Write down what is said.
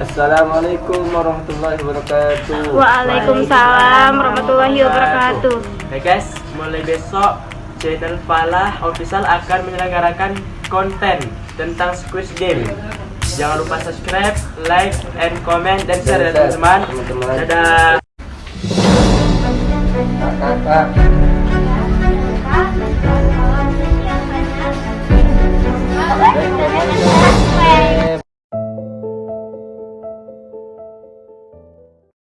Assalamualaikum warahmatullahi wabarakatuh. Waalaikumsalam warahmatullahi wabarakatuh. Hey guys, mulai besok channel Falah Official akan menyelenggarakan konten tentang Squid Game. Jangan lupa subscribe, like, and comment dan share ya teman-teman. Dadah. Kakak.